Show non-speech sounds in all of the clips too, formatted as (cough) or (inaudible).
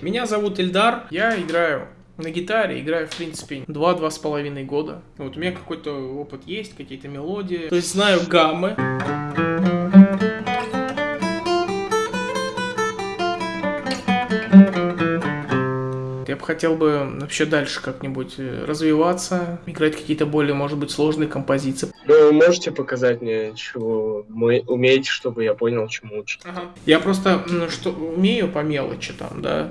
Меня зовут Ильдар, я играю на гитаре, играю, в принципе, два-два с половиной года. Вот у меня какой-то опыт есть, какие-то мелодии. То есть знаю гаммы. Бы хотел бы вообще дальше как-нибудь э, развиваться, играть какие-то более, может быть, сложные композиции. Ну, вы можете показать мне, чего вы умеете, чтобы я понял, чему учить? Ага. Я просто, ну, что умею по мелочи там, да.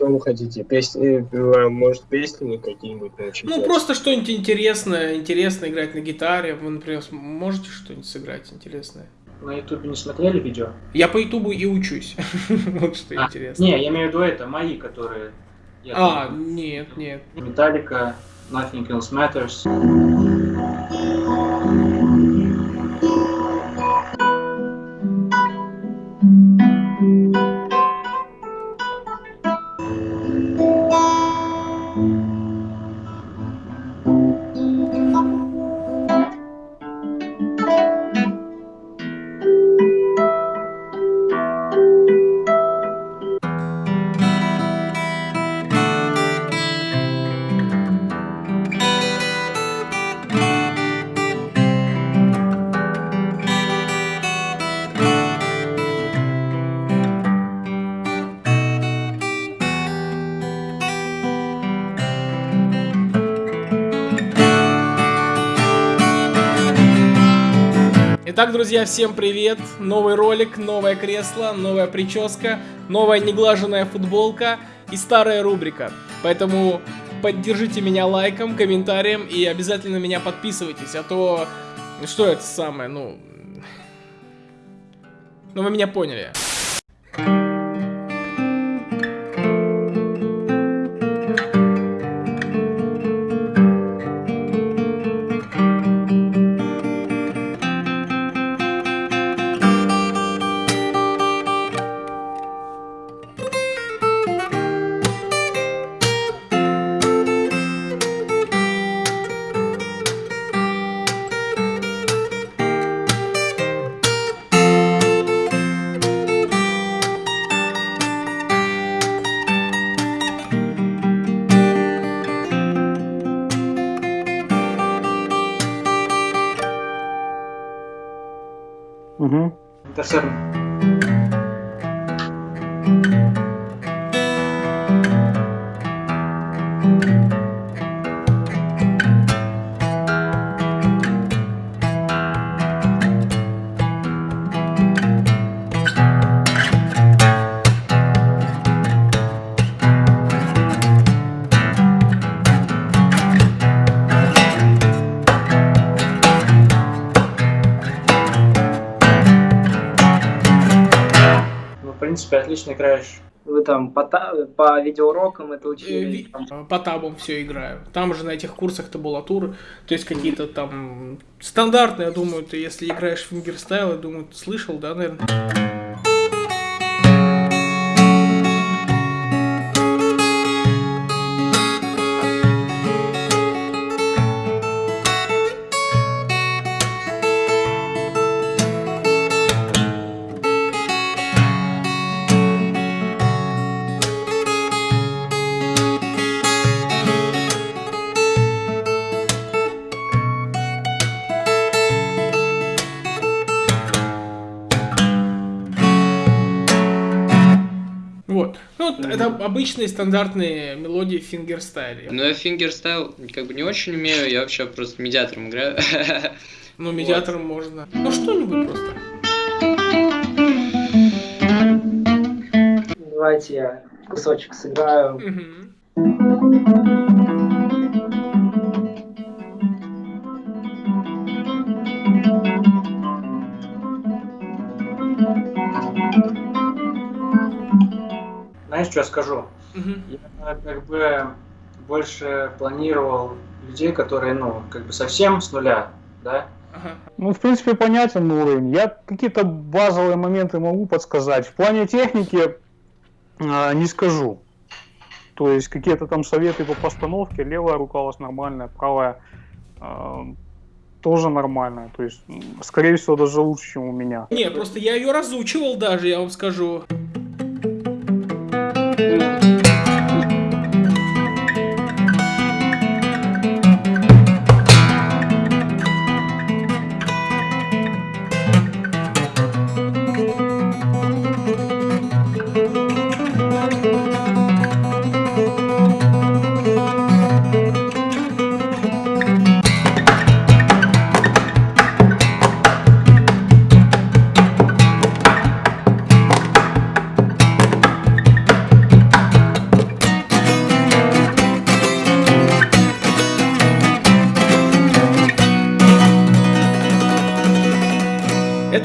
Чем вы хотите? Песни, э, может, песни какие-нибудь научить? Ну, просто что-нибудь интересное, интересно играть на гитаре. Вы, например, можете что-нибудь сыграть интересное? На ютубе не смотрели видео? Я по ютубу и учусь. (laughs) вот что а, интересно. Не, я имею в виду это, мои, которые... а, нет, нет. Металлика, Nothing Else Matters. Итак, друзья, всем привет! Новый ролик, новое кресло, новая прическа, новая неглаженная футболка и старая рубрика. Поэтому поддержите меня лайком, комментарием и обязательно меня подписывайтесь, а то... Что это самое, ну... Ну вы меня поняли. Угу. Интерсерн. Принципе, отлично играешь. Вы там по, по видеоурокам это учили? Э, по табам все играю. Там же на этих курсах табулатуры, то есть какие-то там стандартные, я думаю, ты если играешь в фингерстайл, я думаю, ты слышал, да, наверное? Это обычные стандартные мелодии в фингерстайле. Ну, я фингерстайл как бы не очень умею, я вообще просто медиатором играю. Ну, медиатором вот. можно. Ну, что-нибудь просто. Давайте я кусочек сыграю. Знаешь, что я скажу? Я как бы больше планировал людей, которые, ну, как бы совсем с нуля, да, Ну, в принципе, понятен уровень. Я какие-то базовые моменты могу подсказать. В плане техники э, не скажу. То есть какие-то там советы по постановке, левая рука у вас нормальная, правая э, тоже нормальная. То есть, скорее всего, даже лучше, чем у меня. Не, просто я ее разучивал даже, я вам скажу. Это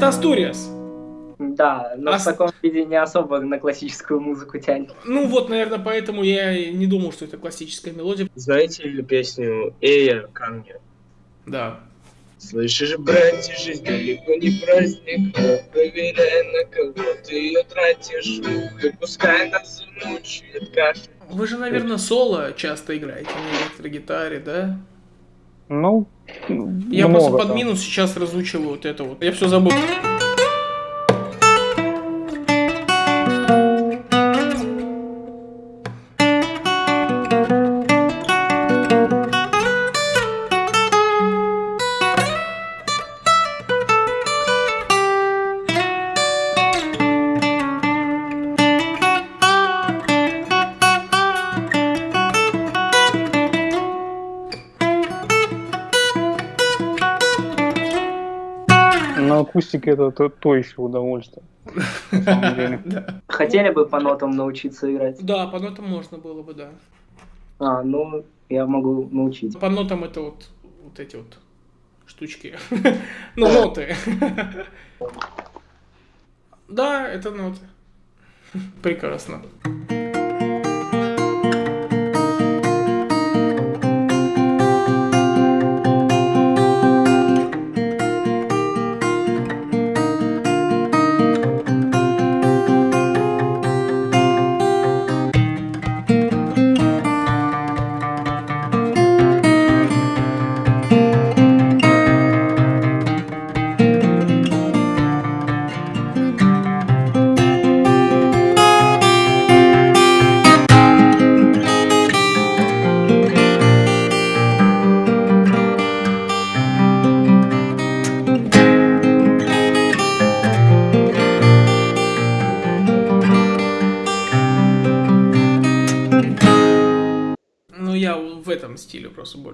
Астуриас. Да, но а... в таком виде не особо на классическую музыку тянет. Ну вот, наверное, поэтому я не думал, что это классическая мелодия. Знаете ли песню «Эя, камни»? Да. Слышишь, братья, жизнь далеко не праздник, проверяй, на кого ты ее тратишь, и пускай нас замучает кашель. Вы же, наверное, соло часто играете на электрогитаре, да? Ну, я просто под минус сейчас разучиваю вот это вот. Я все забыл. Акустике это то, то еще удовольствие. (laughs) Хотели бы по нотам научиться играть? Да, по нотам можно было бы, да. А, ну, я могу научить. По нотам это вот, вот эти вот штучки. (laughs) ну, ноты. (laughs) да, это ноты. Прекрасно.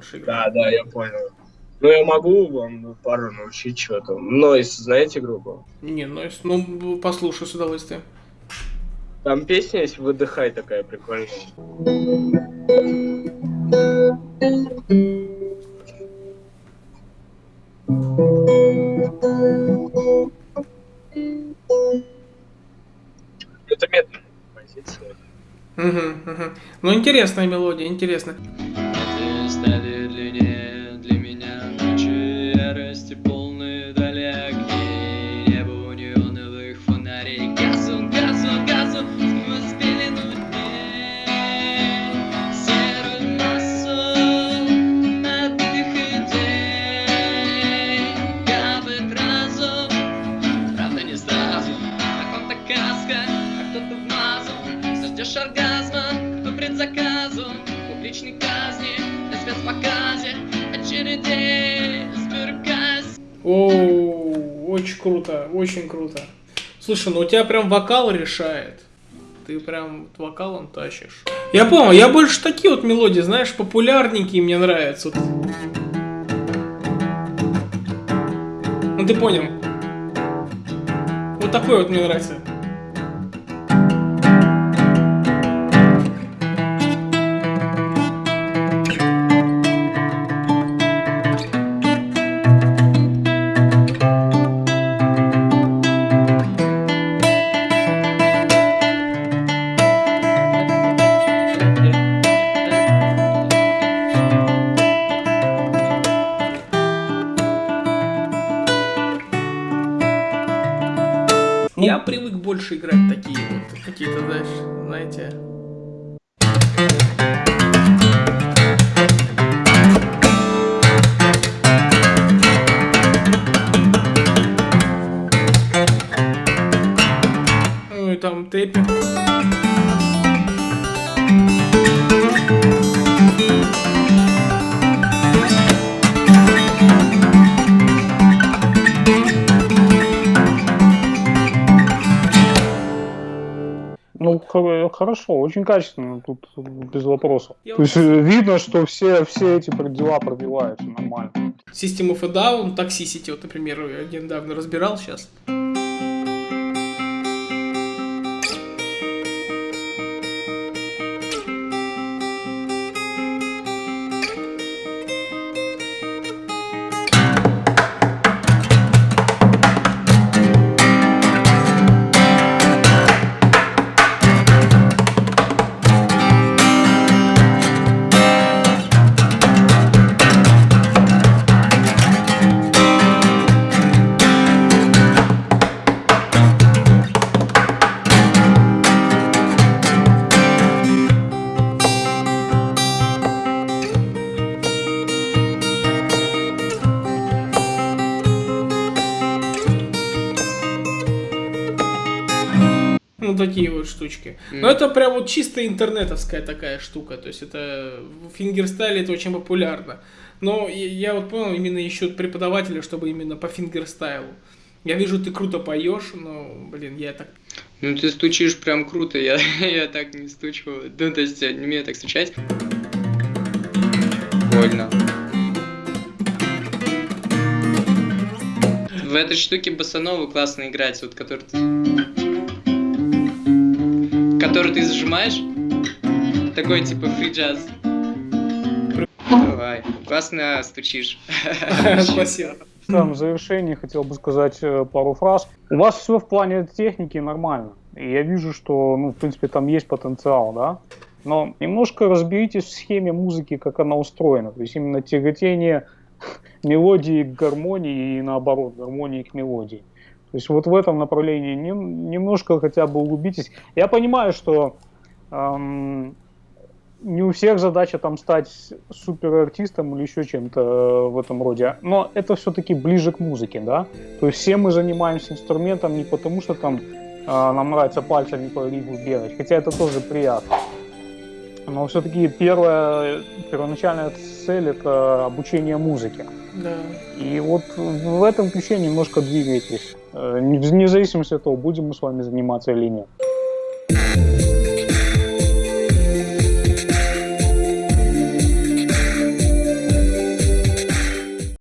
Больше играю. Да, да, я понял. Ну, я могу вам пару научить что-то. Нойс, знаете группу? Не, Нойс, ну, послушай с удовольствием. Там песня есть «Выдыхай» такая прикольная. Это медленная композиция. Угу, угу. Ну, интересная мелодия, интересная. О, очень круто, очень круто. Слушай, ну у тебя прям вокал решает. Ты прям вокалом тащишь. Я понял, я больше такие вот мелодии, знаешь, популярненькие мне нравятся. Ну ты понял. Вот такой вот мне нравится. Больше играть такие вот, какие-то, знаете... Ну и там тэппинг. Хорошо, очень качественно, тут без вопросов. Я То есть э, видно, что все, все эти дела пробиваются нормально. System of a Down, Toxicity, вот, например, я недавно разбирал сейчас. Такие вот штучки. Но это прям вот чисто интернетовская такая штука. То есть это в фингерстайле это очень популярно. Но я, вот понял, именно ищут преподавателя, чтобы именно по фингерстайлу. Я вижу, ты круто поешь, но, блин, я так... Ну ты стучишь прям круто, я, (laughs) я так не стучу. Ну то есть я не умею так стучать. Больно. В этой штуке басанову классно играть, вот который. Который ты зажимаешь. Такой типа фри джаз. Давай, классно стучишь. (laughs) Спасибо. Там в завершении хотел бы сказать э, пару фраз. У вас все в плане техники нормально. И я вижу, что, ну, в принципе, там есть потенциал, да? Но немножко разберитесь в схеме музыки, как она устроена. То есть именно тяготение (laughs) мелодии к гармонии и наоборот, гармонии к мелодии. То есть вот в этом направлении нем- немножко хотя бы углубитесь. Я понимаю, что эм, не у всех задача там стать суперартистом или еще чем-то э, в этом роде, но это все-таки ближе к музыке, да. То есть все мы занимаемся инструментом не потому, что там э, нам нравится пальцами по рифу бегать, хотя это тоже приятно. Но все-таки первая, первоначальная цель это обучение музыке. Да. И вот в этом ключе немножко двигайтесь. Э, Вне зависимости от того, будем мы с вами заниматься или нет.